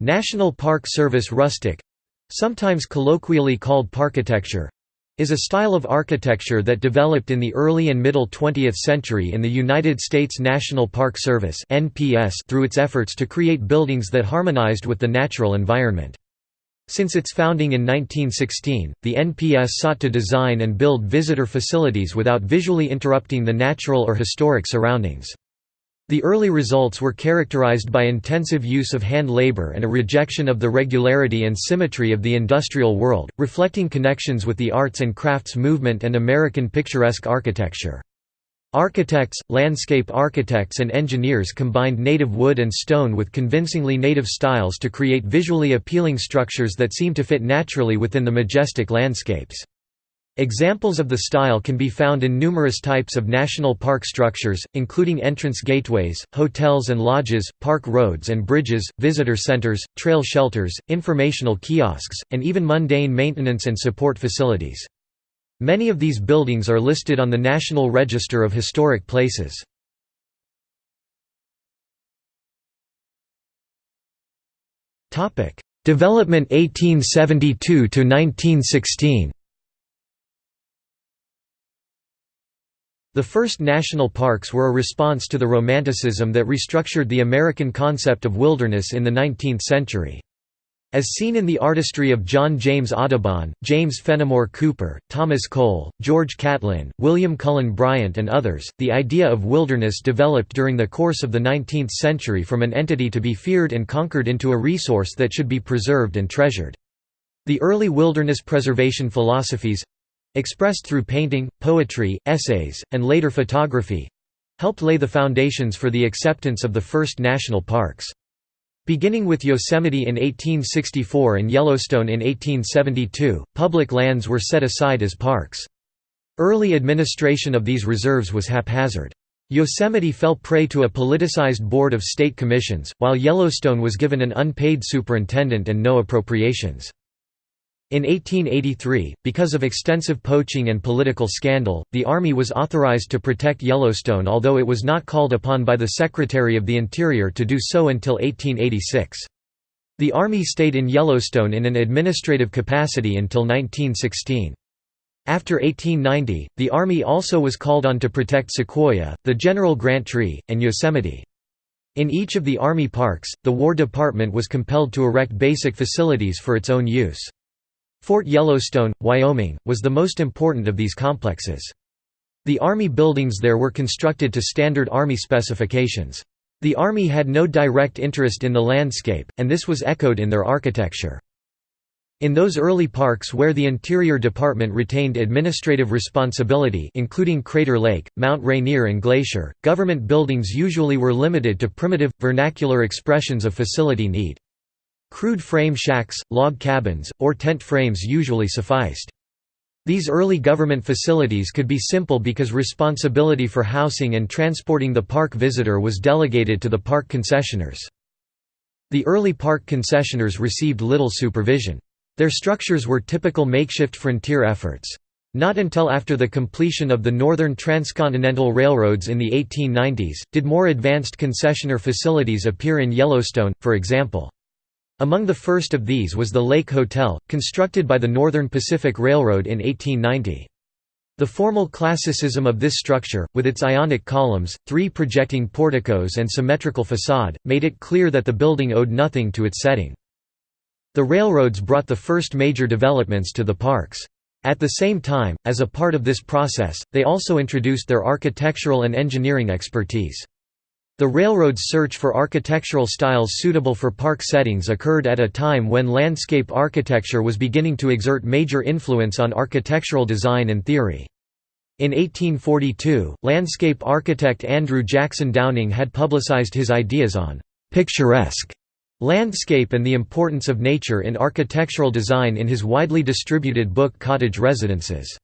National Park Service rustic sometimes colloquially called parkitecture is a style of architecture that developed in the early and middle 20th century in the United States National Park Service through its efforts to create buildings that harmonized with the natural environment. Since its founding in 1916, the NPS sought to design and build visitor facilities without visually interrupting the natural or historic surroundings. The early results were characterized by intensive use of hand labor and a rejection of the regularity and symmetry of the industrial world, reflecting connections with the arts and crafts movement and American picturesque architecture. Architects, landscape architects and engineers combined native wood and stone with convincingly native styles to create visually appealing structures that seem to fit naturally within the majestic landscapes. Examples of the style can be found in numerous types of national park structures, including entrance gateways, hotels and lodges, park roads and bridges, visitor centers, trail shelters, informational kiosks, and even mundane maintenance and support facilities. Many of these buildings are listed on the National Register of Historic Places. Development 1872 to 1916 The first national parks were a response to the Romanticism that restructured the American concept of wilderness in the 19th century. As seen in the artistry of John James Audubon, James Fenimore Cooper, Thomas Cole, George Catlin, William Cullen Bryant and others, the idea of wilderness developed during the course of the 19th century from an entity to be feared and conquered into a resource that should be preserved and treasured. The early wilderness preservation philosophies, expressed through painting, poetry, essays, and later photography helped lay the foundations for the acceptance of the first national parks. Beginning with Yosemite in 1864 and Yellowstone in 1872, public lands were set aside as parks. Early administration of these reserves was haphazard. Yosemite fell prey to a politicized board of state commissions, while Yellowstone was given an unpaid superintendent and no appropriations. In 1883, because of extensive poaching and political scandal, the Army was authorized to protect Yellowstone although it was not called upon by the Secretary of the Interior to do so until 1886. The Army stayed in Yellowstone in an administrative capacity until 1916. After 1890, the Army also was called on to protect Sequoia, the General Grant Tree, and Yosemite. In each of the Army parks, the War Department was compelled to erect basic facilities for its own use. Fort Yellowstone, Wyoming, was the most important of these complexes. The Army buildings there were constructed to standard Army specifications. The Army had no direct interest in the landscape, and this was echoed in their architecture. In those early parks where the Interior Department retained administrative responsibility including Crater Lake, Mount Rainier and Glacier, government buildings usually were limited to primitive, vernacular expressions of facility need. Crude frame shacks, log cabins, or tent frames usually sufficed. These early government facilities could be simple because responsibility for housing and transporting the park visitor was delegated to the park concessioners. The early park concessioners received little supervision. Their structures were typical makeshift frontier efforts. Not until after the completion of the Northern Transcontinental Railroads in the 1890s, did more advanced concessioner facilities appear in Yellowstone, for example. Among the first of these was the Lake Hotel, constructed by the Northern Pacific Railroad in 1890. The formal classicism of this structure, with its ionic columns, three projecting porticos and symmetrical facade, made it clear that the building owed nothing to its setting. The railroads brought the first major developments to the parks. At the same time, as a part of this process, they also introduced their architectural and engineering expertise. The railroad's search for architectural styles suitable for park settings occurred at a time when landscape architecture was beginning to exert major influence on architectural design and theory. In 1842, landscape architect Andrew Jackson Downing had publicized his ideas on «picturesque» landscape and the importance of nature in architectural design in his widely distributed book Cottage Residences.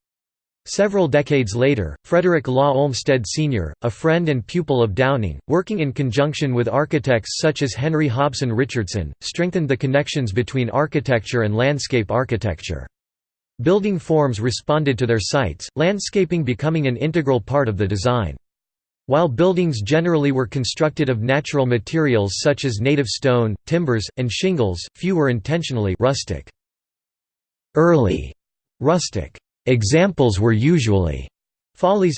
Several decades later, Frederick Law Olmsted Sr., a friend and pupil of Downing, working in conjunction with architects such as Henry Hobson Richardson, strengthened the connections between architecture and landscape architecture. Building forms responded to their sites, landscaping becoming an integral part of the design. While buildings generally were constructed of natural materials such as native stone, timbers, and shingles, few were intentionally rustic. Early rustic examples were usually follies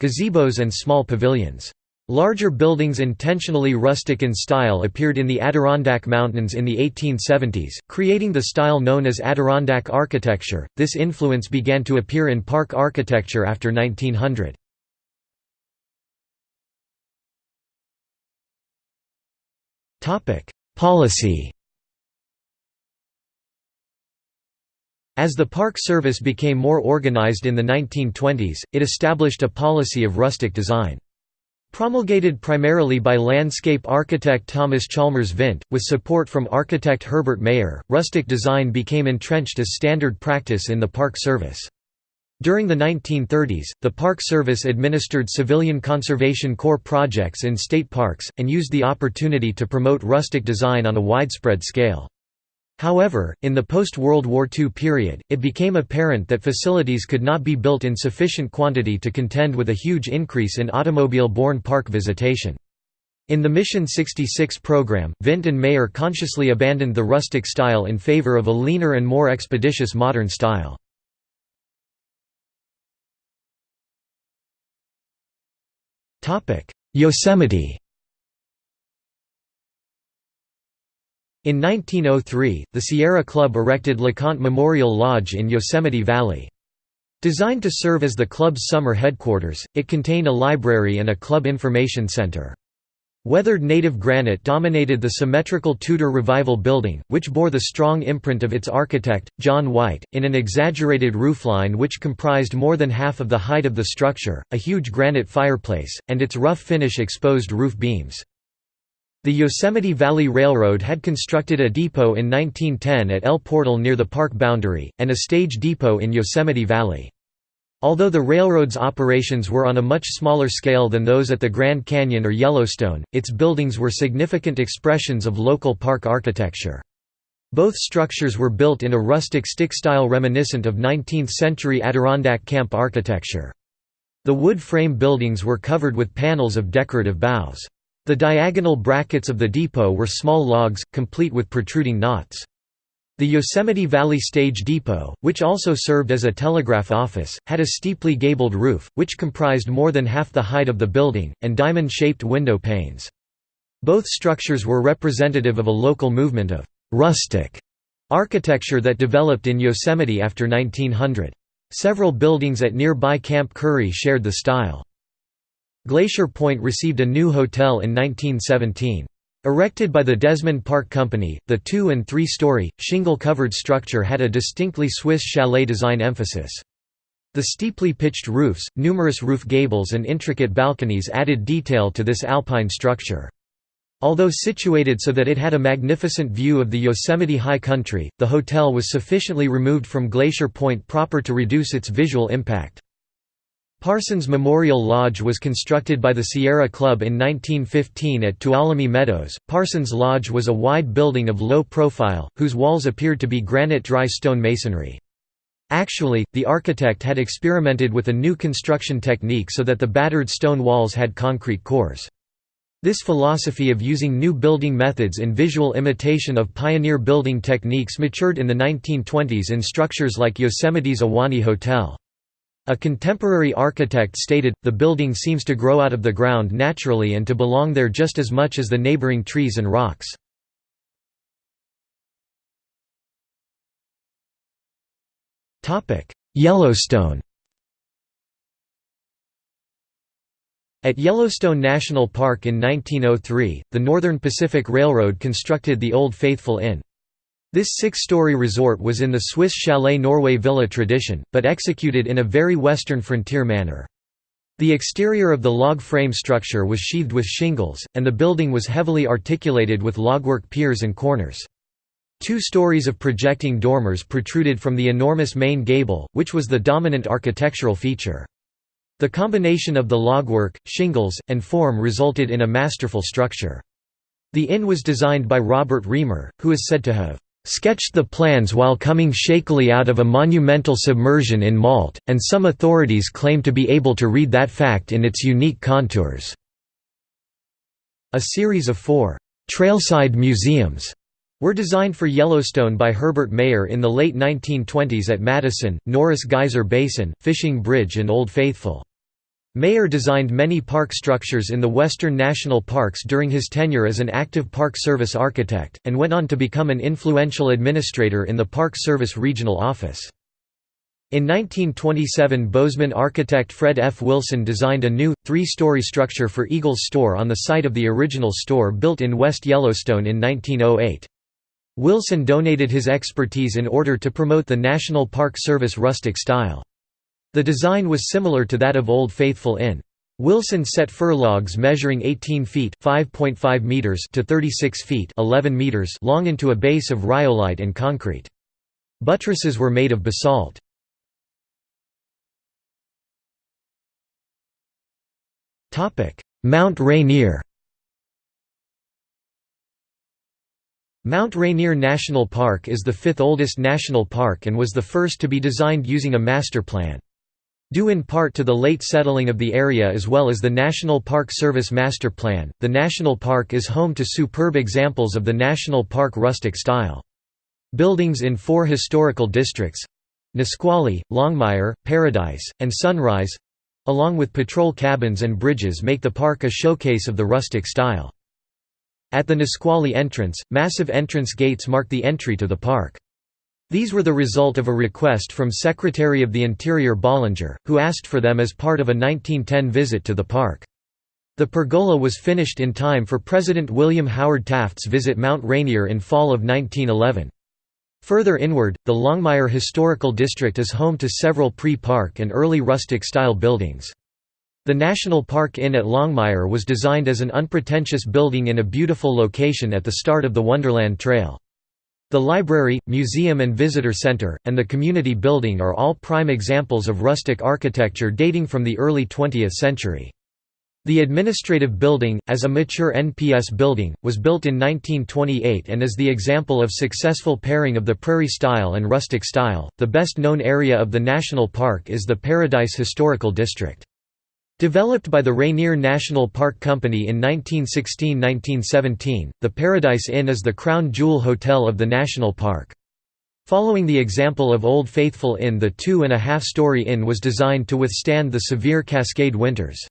gazebos and small pavilions. Larger buildings intentionally rustic in style appeared in the Adirondack Mountains in the 1870s, creating the style known as Adirondack architecture. This influence began to appear in park architecture after 1900. Topic: Policy As the Park Service became more organized in the 1920s, it established a policy of rustic design. Promulgated primarily by landscape architect Thomas Chalmers Vint, with support from architect Herbert Maier, rustic design became entrenched as standard practice in the Park Service. During the 1930s, the Park Service administered civilian conservation corps projects in state parks, and used the opportunity to promote rustic design on a widespread scale. However, in the post-World War II period, it became apparent that facilities could not be built in sufficient quantity to contend with a huge increase in automobile-borne park visitation. In the Mission 66 program, Vint and Maier consciously abandoned the rustic style in favor of a leaner and more expeditious modern style. Yosemite In 1903, the Sierra Club erected LeConte Memorial Lodge in Yosemite Valley. Designed to serve as the club's summer headquarters, it contained a library and a club information center. Weathered native granite dominated the symmetrical Tudor Revival building, which bore the strong imprint of its architect, John White, in an exaggerated roofline which comprised more than half of the height of the structure, a huge granite fireplace, and its rough finish exposed roof beams. The Yosemite Valley Railroad had constructed a depot in 1910 at El Portal near the park boundary, and a stage depot in Yosemite Valley. Although the railroad's operations were on a much smaller scale than those at the Grand Canyon or Yellowstone, its buildings were significant expressions of local park architecture. Both structures were built in a rustic stick style reminiscent of 19th-century Adirondack camp architecture. The wood frame buildings were covered with panels of decorative boughs. The diagonal brackets of the depot were small logs, complete with protruding knots. The Yosemite Valley Stage Depot, which also served as a telegraph office, had a steeply gabled roof, which comprised more than half the height of the building, and diamond-shaped window panes. Both structures were representative of a local movement of «rustic» architecture that developed in Yosemite after 1900. Several buildings at nearby Camp Curry shared the style. Glacier Point received a new hotel in 1917. Erected by the Desmond Park Company, the two- and three-story, shingle-covered structure had a distinctly Swiss chalet design emphasis. The steeply pitched roofs, numerous roof gables and intricate balconies added detail to this alpine structure. Although situated so that it had a magnificent view of the Yosemite High Country, the hotel was sufficiently removed from Glacier Point proper to reduce its visual impact. Parsons Memorial Lodge was constructed by the Sierra Club in 1915 at Tuolumne Meadows. Parsons Lodge was a wide building of low profile, whose walls appeared to be granite dry stone masonry. Actually, the architect had experimented with a new construction technique so that the battered stone walls had concrete cores. This philosophy of using new building methods in visual imitation of pioneer building techniques matured in the 1920s in structures like Yosemite's Ahwahnee Hotel. A contemporary architect stated, the building seems to grow out of the ground naturally and to belong there just as much as the neighboring trees and rocks. Yellowstone At Yellowstone National Park in 1903, the Northern Pacific Railroad constructed the Old Faithful Inn. This six-story resort was in the Swiss chalet Norway villa tradition, but executed in a very western frontier manner. The exterior of the log frame structure was sheathed with shingles, and the building was heavily articulated with logwork piers and corners. Two stories of projecting dormers protruded from the enormous main gable, which was the dominant architectural feature. The combination of the logwork, shingles, and form resulted in a masterful structure. The inn was designed by Robert Reamer, who is said to have sketched the plans while coming shakily out of a monumental submersion in Malt, and some authorities claim to be able to read that fact in its unique contours. A series of four trailside museums were designed for Yellowstone by Herbert Maier in the late 1920s at Madison, Norris Geyser Basin, Fishing Bridge and Old Faithful. Maier designed many park structures in the western national parks during his tenure as an active Park Service architect, and went on to become an influential administrator in the Park Service Regional Office. In 1927 Bozeman architect Fred F. Wilson designed a new, three-story structure for Eagle's store on the site of the original store built in West Yellowstone in 1908. Wilson donated his expertise in order to promote the National Park Service rustic style. The design was similar to that of Old Faithful Inn. Wilson set furlogs measuring 18 feet (5.5 meters) to 36 feet (11 meters) long into a base of rhyolite and concrete. Buttresses were made of basalt. Topic: Mount Rainier. Mount Rainier National Park is the fifth oldest national park and was the first to be designed using a master plan. Due in part to the late settling of the area as well as the National Park Service Master Plan, the national park is home to superb examples of the national park rustic style. Buildings in four historical districts—Nisqually, Longmire, Paradise, and Sunrise—along with patrol cabins and bridges make the park a showcase of the rustic style. At the Nisqually entrance, massive entrance gates mark the entry to the park. These were the result of a request from Secretary of the Interior Ballinger, who asked for them as part of a 1910 visit to the park. The pergola was finished in time for President William Howard Taft's visit Mount Rainier in fall of 1911. Further inward, the Longmire Historical District is home to several pre-park and early rustic-style buildings. The National Park Inn at Longmire was designed as an unpretentious building in a beautiful location at the start of the Wonderland Trail. The library, museum and visitor center, and the community building are all prime examples of rustic architecture dating from the early 20th century. The administrative building, as a mature NPS building, was built in 1928 and is the example of successful pairing of the prairie style and rustic style. The best known area of the national park is the Paradise Historical District. Developed by the Rainier National Park Company in 1916–1917, the Paradise Inn is the crown jewel hotel of the national park. Following the example of Old Faithful Inn the two-and-a-half-story inn was designed to withstand the severe Cascade winters.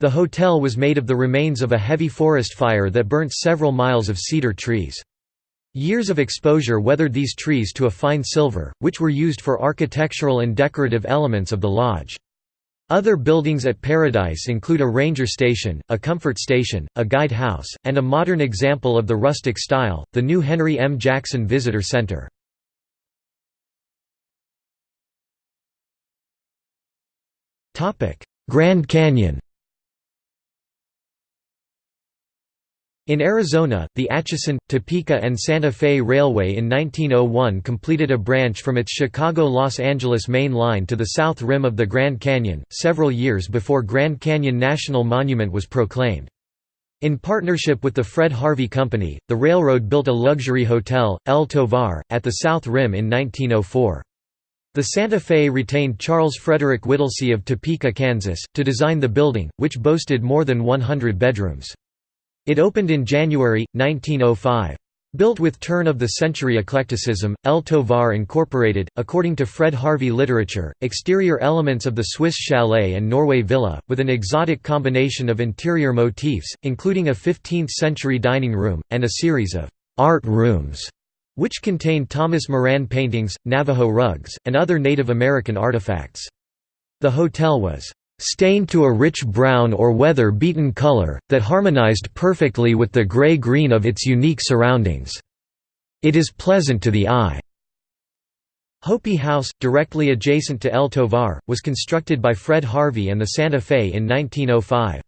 The hotel was made of the remains of a heavy forest fire that burnt several miles of cedar trees. Years of exposure weathered these trees to a fine silver, which were used for architectural and decorative elements of the lodge. Other buildings at Paradise include a ranger station, a comfort station, a guide house, and a modern example of the rustic style, the new Henry M. Jackson Visitor Center. Grand Canyon In Arizona, the Atchison, Topeka and Santa Fe Railway in 1901 completed a branch from its Chicago–Los Angeles main line to the south rim of the Grand Canyon, several years before Grand Canyon National Monument was proclaimed. In partnership with the Fred Harvey Company, the railroad built a luxury hotel, El Tovar, at the south rim in 1904. The Santa Fe retained Charles Frederick Whittlesey of Topeka, Kansas, to design the building, which boasted more than 100 bedrooms. It opened in January, 1905. Built with turn-of-the-century eclecticism, El Tovar incorporated, according to Fred Harvey literature, exterior elements of the Swiss chalet and Norway villa, with an exotic combination of interior motifs, including a 15th-century dining room, and a series of «art rooms», which contained Thomas Moran paintings, Navajo rugs, and other Native American artifacts. The hotel was stained to a rich brown or weather-beaten color, that harmonized perfectly with the gray-green of its unique surroundings. It is pleasant to the eye. Hopi House, directly adjacent to El Tovar, was constructed by Fred Harvey and the Santa Fe in 1905.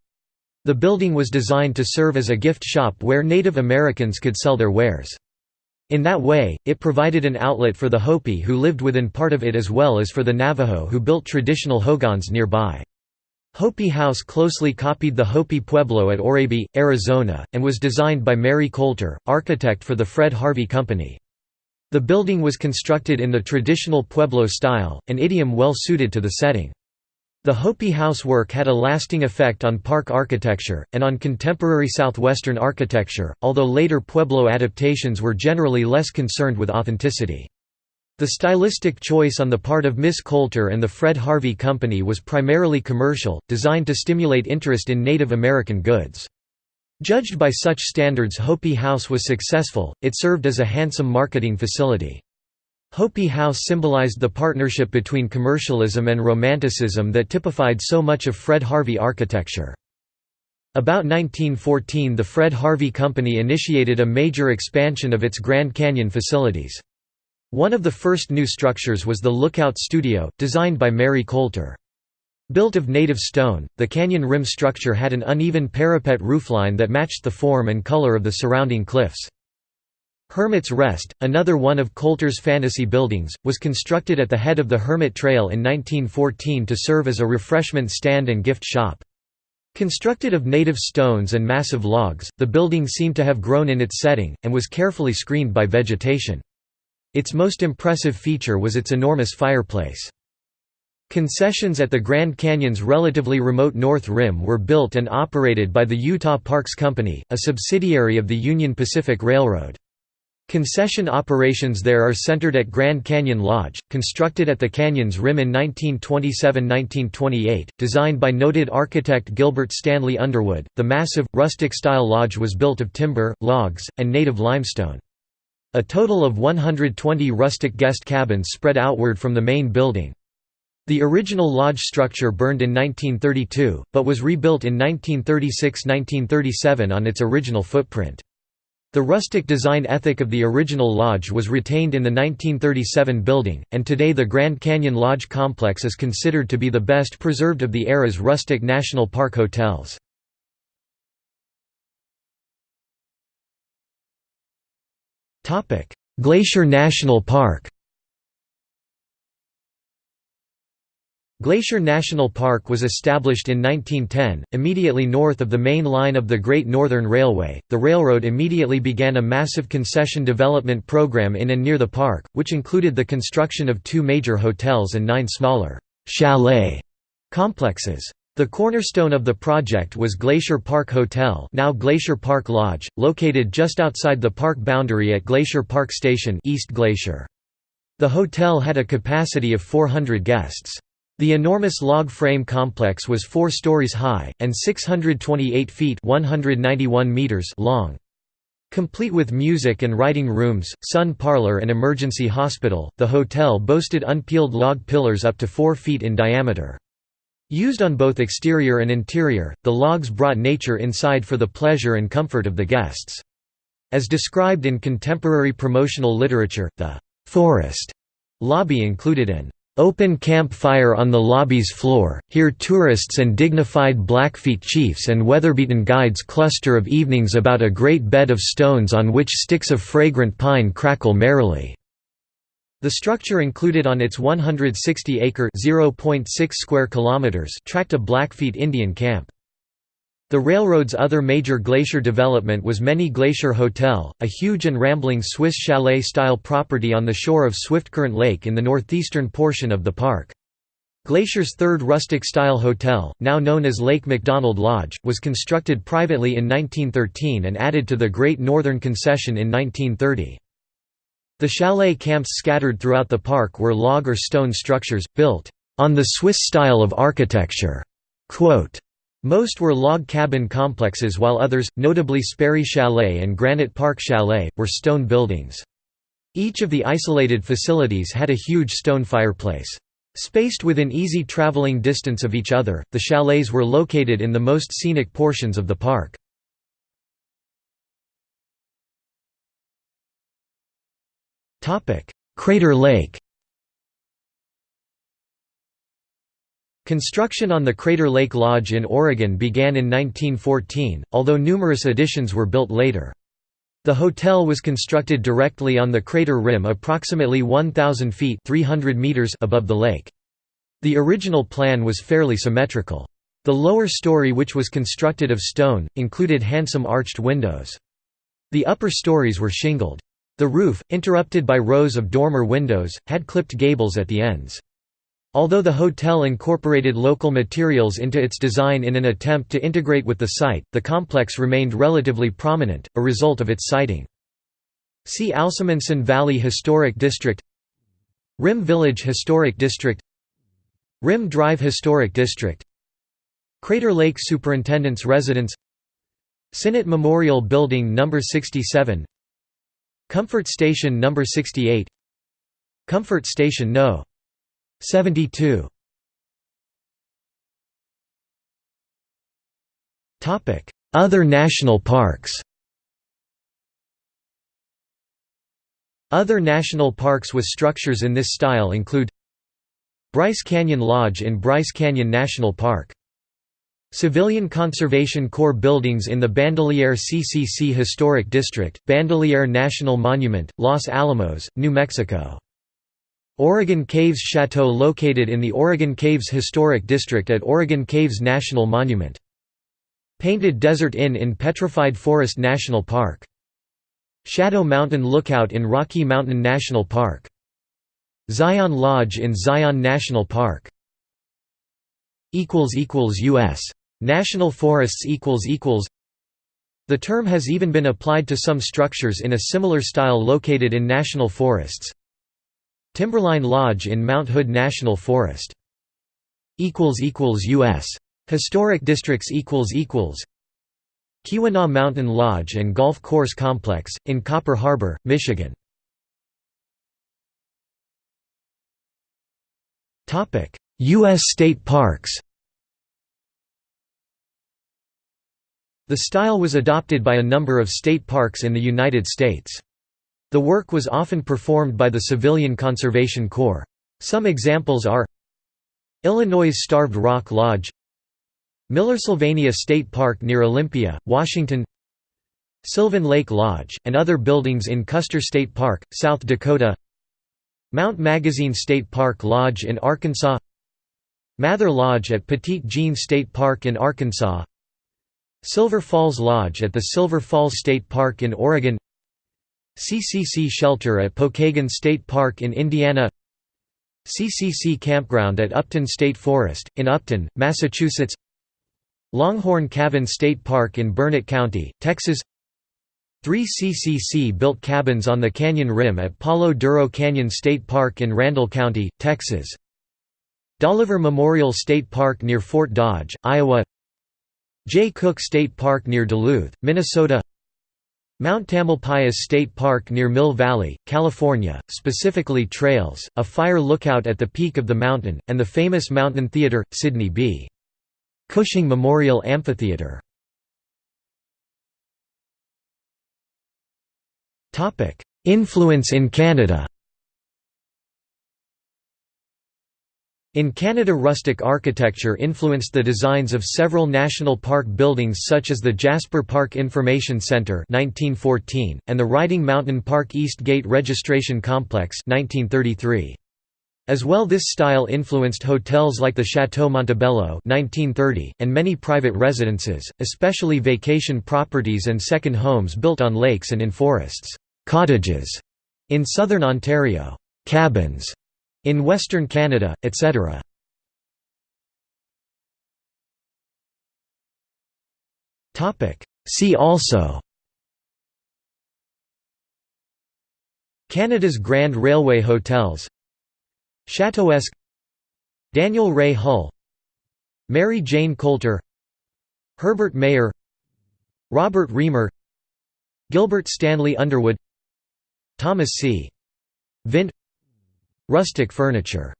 The building was designed to serve as a gift shop where Native Americans could sell their wares. In that way, it provided an outlet for the Hopi who lived within part of it as well as for the Navajo who built traditional hogans nearby. Hopi House closely copied the Hopi Pueblo at Oraibi, Arizona, and was designed by Mary Colter, architect for the Fred Harvey Company. The building was constructed in the traditional Pueblo style, an idiom well suited to the setting. The Hopi House work had a lasting effect on park architecture, and on contemporary southwestern architecture, although later Pueblo adaptations were generally less concerned with authenticity. The stylistic choice on the part of Miss Colter and the Fred Harvey Company was primarily commercial, designed to stimulate interest in Native American goods. Judged by such standards Hopi House was successful, it served as a handsome marketing facility. Hopi House symbolized the partnership between commercialism and romanticism that typified so much of Fred Harvey architecture. About 1914 the Fred Harvey Company initiated a major expansion of its Grand Canyon facilities. One of the first new structures was the Lookout Studio, designed by Mary Colter. Built of native stone, the canyon rim structure had an uneven parapet roofline that matched the form and color of the surrounding cliffs. Hermit's Rest, another one of Colter's fantasy buildings, was constructed at the head of the Hermit Trail in 1914 to serve as a refreshment stand and gift shop. Constructed of native stones and massive logs, the building seemed to have grown in its setting, and was carefully screened by vegetation. Its most impressive feature was its enormous fireplace. Concessions at the Grand Canyon's relatively remote North Rim were built and operated by the Utah Parks Company, a subsidiary of the Union Pacific Railroad. Concession operations there are centered at Grand Canyon Lodge, constructed at the canyon's rim in 1927–1928, designed by noted architect Gilbert Stanley Underwood. The massive, rustic-style lodge was built of timber, logs, and native limestone. A total of 120 rustic guest cabins spread outward from the main building. The original lodge structure burned in 1932, but was rebuilt in 1936–1937 on its original footprint. The rustic design ethic of the original lodge was retained in the 1937 building, and today the Grand Canyon Lodge complex is considered to be the best preserved of the era's rustic national park hotels. Glacier National Park Glacier National Park was established in 1910, immediately north of the main line of the Great Northern Railway. The railroad immediately began a massive concession development program in and near the park, which included the construction of two major hotels and nine smaller chalet complexes. The cornerstone of the project was Glacier Park Hotel, now Glacier Park Lodge, located just outside the park boundary at Glacier Park Station, East Glacier. The hotel had a capacity of 400 guests. The enormous log frame complex was 4 stories high, and 628 feet 191 meters long. Complete with music and writing rooms, sun parlor and emergency hospital, the hotel boasted unpeeled log pillars up to 4 feet in diameter. Used on both exterior and interior, the logs brought nature inside for the pleasure and comfort of the guests. As described in contemporary promotional literature, the «forest» lobby included an Open campfire on the lobby's floor, here tourists and dignified Blackfeet chiefs and weatherbeaten guides cluster of evenings about a great bed of stones on which sticks of fragrant pine crackle merrily. The structure included on its 160-acre (0.6 square kilometers) tract a Blackfeet Indian camp. The railroad's other major glacier development was Many Glacier Hotel, a huge and rambling Swiss chalet-style property on the shore of Swiftcurrent Lake in the northeastern portion of the park. Glacier's third rustic-style hotel, now known as Lake McDonald Lodge, was constructed privately in 1913 and added to the Great Northern Concession in 1930. The chalet camps scattered throughout the park were log or stone structures, built on the Swiss style of architecture. Quote, most were log cabin complexes while others, notably Sperry Chalet and Granite Park Chalet, were stone buildings. Each of the isolated facilities had a huge stone fireplace. Spaced within easy traveling distance of each other, the chalets were located in the most scenic portions of the park. Crater Lake Construction on the Crater Lake Lodge in Oregon began in 1914, although numerous additions were built later. The hotel was constructed directly on the crater rim approximately 1,000 feet 300 meters above the lake. The original plan was fairly symmetrical. The lower story which was constructed of stone, included handsome arched windows. The upper stories were shingled. The roof, interrupted by rows of dormer windows, had clipped gables at the ends. Although the hotel incorporated local materials into its design in an attempt to integrate with the site, the complex remained relatively prominent, a result of its siting. See also Munson Valley Historic District Rim Village Historic District Rim Drive Historic District Crater Lake Superintendent's Residence Sinnott Memorial Building No. 67 Comfort Station No. 68 Comfort Station No. 72 Other national parks Other national parks with structures in this style include Bryce Canyon Lodge in Bryce Canyon National Park Civilian Conservation Corps buildings in the Bandelier CCC Historic District, Bandelier National Monument, Los Alamos, New Mexico. Oregon Caves Chateau located in the Oregon Caves Historic District at Oregon Caves National Monument. Painted Desert Inn in Petrified Forest National Park. Shadow Mountain Lookout in Rocky Mountain National Park. Zion Lodge in Zion National Park. U.S. National forests equals equals The term has even been applied to some structures in a similar style located in national forests. Timberline Lodge in Mount Hood National Forest. equals equals U.S. Historic districts equals equals Keweenaw Mountain Lodge and Golf Course Complex, in Copper Harbor, Michigan. U.S. state parks The style was adopted by a number of state parks in the United States. The work was often performed by the Civilian Conservation Corps. Some examples are Illinois' Starved Rock Lodge Miller-Sylvania State Park near Olympia, Washington Sylvan Lake Lodge, and other buildings in Custer State Park, South Dakota Mount Magazine State Park Lodge in Arkansas Mather Lodge at Petit Jean State Park in Arkansas Silver Falls Lodge at the Silver Falls State Park in Oregon. CCC Shelter at Pokagon State Park in Indiana. CCC Campground at Upton State Forest, in Upton, Massachusetts. Longhorn Cavern State Park in Burnet County, Texas. Three CCC-built cabins on the canyon rim at Palo Duro Canyon State Park in Randall County, Texas. Dolliver Memorial State Park near Fort Dodge, Iowa Jay Cooke State Park near Duluth, Minnesota Mount Tamalpais State Park near Mill Valley, California, specifically trails, a fire lookout at the peak of the mountain, and the famous Mountain Theater, Sidney B. Cushing Memorial Amphitheater. Influence in Canada In Canada rustic architecture influenced the designs of several national park buildings such as the Jasper Park Information Centre 1914, and the Riding Mountain Park East Gate Registration Complex 1933. As well this style influenced hotels like the Chateau Montebello 1930, and many private residences, especially vacation properties and second homes built on lakes and in forests, cottages in southern Ontario, cabins in Western Canada, etc. See also Canada's Grand Railway Hotels Chateauesque Daniel Ray Hull Mary Jane Colter Herbert Maier Robert Reamer Gilbert Stanley Underwood Thomas C. Vint Rustic furniture